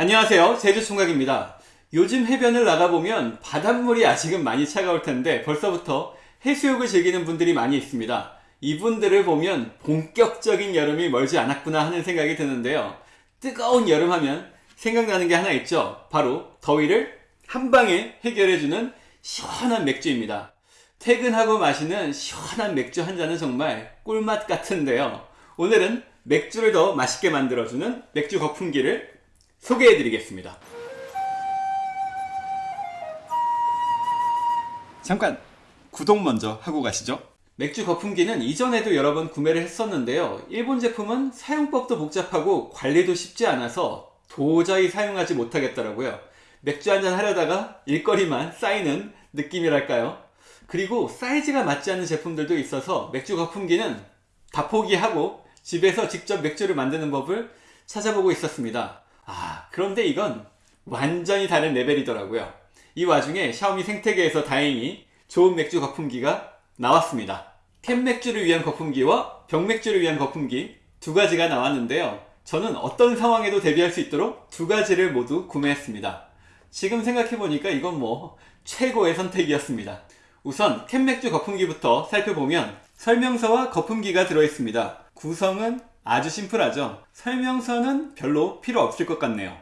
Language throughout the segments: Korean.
안녕하세요. 제주총각입니다. 요즘 해변을 나가보면 바닷물이 아직은 많이 차가울 텐데 벌써부터 해수욕을 즐기는 분들이 많이 있습니다. 이분들을 보면 본격적인 여름이 멀지 않았구나 하는 생각이 드는데요. 뜨거운 여름 하면 생각나는 게 하나 있죠. 바로 더위를 한방에 해결해주는 시원한 맥주입니다. 퇴근하고 마시는 시원한 맥주 한 잔은 정말 꿀맛 같은데요. 오늘은 맥주를 더 맛있게 만들어주는 맥주 거품기를 소개해 드리겠습니다. 잠깐 구독 먼저 하고 가시죠. 맥주 거품기는 이전에도 여러 번 구매를 했었는데요. 일본 제품은 사용법도 복잡하고 관리도 쉽지 않아서 도저히 사용하지 못하겠더라고요. 맥주 한잔 하려다가 일거리만 쌓이는 느낌이랄까요? 그리고 사이즈가 맞지 않는 제품들도 있어서 맥주 거품기는 다 포기하고 집에서 직접 맥주를 만드는 법을 찾아보고 있었습니다 아 그런데 이건 완전히 다른 레벨이더라고요. 이 와중에 샤오미 생태계에서 다행히 좋은 맥주 거품기가 나왔습니다. 캔 맥주를 위한 거품기와 병 맥주를 위한 거품기 두 가지가 나왔는데요. 저는 어떤 상황에도 대비할 수 있도록 두 가지를 모두 구매했습니다. 지금 생각해보니까 이건 뭐 최고의 선택이었습니다. 우선 캔맥주 거품기부터 살펴보면 설명서와 거품기가 들어있습니다. 구성은 아주 심플하죠? 설명서는 별로 필요 없을 것 같네요.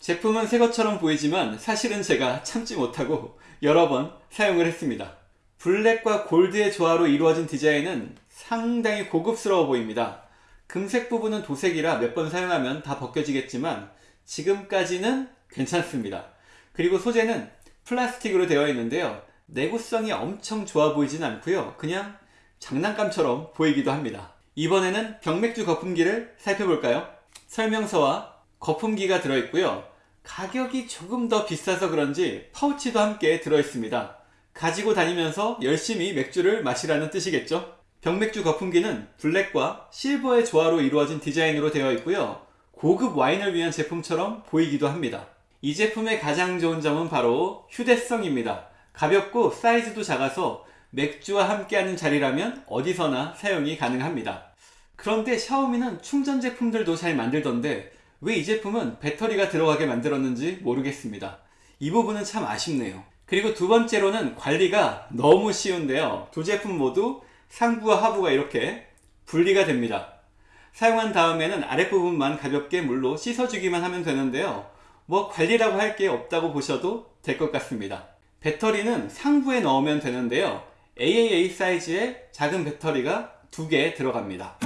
제품은 새 것처럼 보이지만 사실은 제가 참지 못하고 여러 번 사용을 했습니다. 블랙과 골드의 조화로 이루어진 디자인은 상당히 고급스러워 보입니다. 금색 부분은 도색이라 몇 번 사용하면 다 벗겨지겠지만 지금까지는 괜찮습니다. 그리고 소재는 플라스틱으로 되어 있는데요. 내구성이 엄청 좋아 보이진 않고요. 그냥 장난감처럼 보이기도 합니다 이번에는 병맥주 거품기를 살펴볼까요? 설명서와 거품기가 들어있고요. 가격이 조금 더 비싸서 그런지 파우치도 함께 들어있습니다. 가지고 다니면서 열심히 맥주를 마시라는 뜻이겠죠? 병맥주 거품기는 블랙과 실버의 조화로 이루어진 디자인으로 되어 있고요. 고급 와인을 위한 제품처럼 보이기도 합니다. 이 제품의 가장 좋은 점은 바로 휴대성입니다. 가볍고 사이즈도 작아서 맥주와 함께하는 자리라면 어디서나 사용이 가능합니다. 그런데 샤오미는 충전 제품들도 잘 만들던데 왜 이 제품은 배터리가 들어가게 만들었는지 모르겠습니다. 이 부분은 참 아쉽네요. 그리고 두 번째로는 관리가 너무 쉬운데요. 두 제품 모두 상부와 하부가 이렇게 분리가 됩니다. 사용한 다음에는 아랫부분만 가볍게 물로 씻어주기만 하면 되는데요. 뭐 관리라고 할 게 없다고 보셔도 될 것 같습니다. 배터리는 상부에 넣으면 되는데요. AAA 사이즈의 작은 배터리가 두 개 들어갑니다.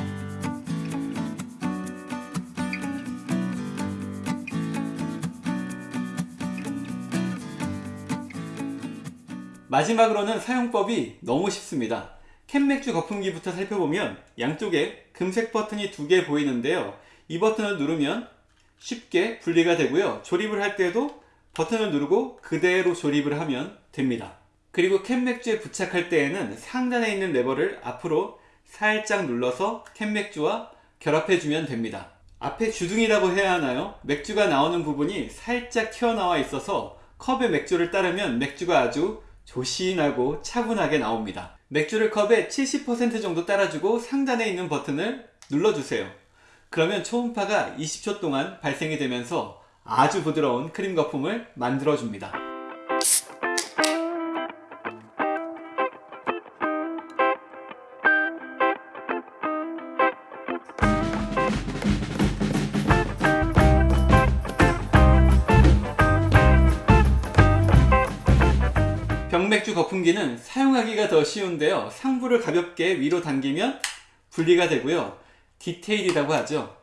마지막으로는 사용법이 너무 쉽습니다. 캔맥주 거품기부터 살펴보면 양쪽에 금색 버튼이 두 개 보이는데요. 이 버튼을 누르면 쉽게 분리가 되고요. 조립을 할 때도 버튼을 누르고 그대로 조립을 하면 됩니다. 그리고 캔 맥주에 부착할 때에는 상단에 있는 레버를 앞으로 살짝 눌러서 캔 맥주와 결합해주면 됩니다. 앞에 주둥이라고 해야 하나요? 맥주가 나오는 부분이 살짝 튀어나와 있어서 컵에 맥주를 따르면 맥주가 아주 조신하고 차분하게 나옵니다. 맥주를 컵에 70% 정도 따라주고 상단에 있는 버튼을 눌러주세요. 그러면 초음파가 20초 동안 발생이 되면서 아주 부드러운 크림 거품을 만들어줍니다. 병맥주 거품기는 사용하기가 더 쉬운데요. 상부를 가볍게 위로 당기면 분리가 되고요. 디테일이라고 하죠.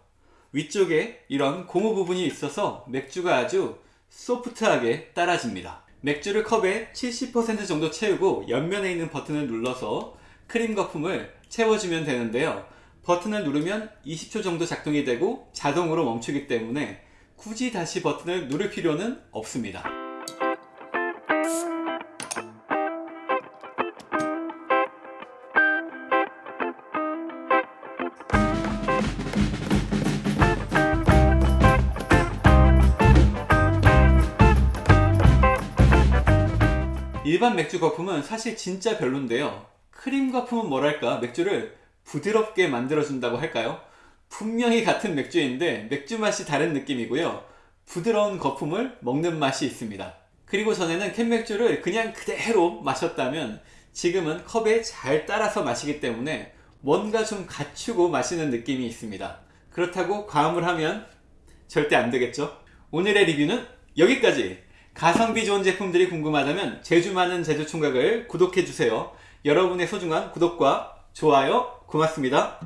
위쪽에 이런 고무 부분이 있어서 맥주가 아주 소프트하게 따라집니다. 맥주를 컵에 70% 정도 채우고 옆면에 있는 버튼을 눌러서 크림 거품을 채워주면 되는데요. 버튼을 누르면 20초 정도 작동이 되고 자동으로 멈추기 때문에 굳이 다시 버튼을 누를 필요는 없습니다 일반 맥주 거품은 사실 진짜 별론데요 크림 거품은 뭐랄까 맥주를 부드럽게 만들어준다고 할까요? 분명히 같은 맥주인데 맥주 맛이 다른 느낌이고요 부드러운 거품을 먹는 맛이 있습니다. 그리고 전에는 캔맥주를 그냥 그대로 마셨다면 지금은 컵에 잘 따라서 마시기 때문에 뭔가 좀 갖추고 마시는 느낌이 있습니다. 그렇다고 과음을 하면 절대 안 되겠죠? 오늘의 리뷰는 여기까지! 가성비 좋은 제품들이 궁금하다면 제주 많은 제주 총각을 구독해주세요. 여러분의 소중한 구독과 좋아요 고맙습니다.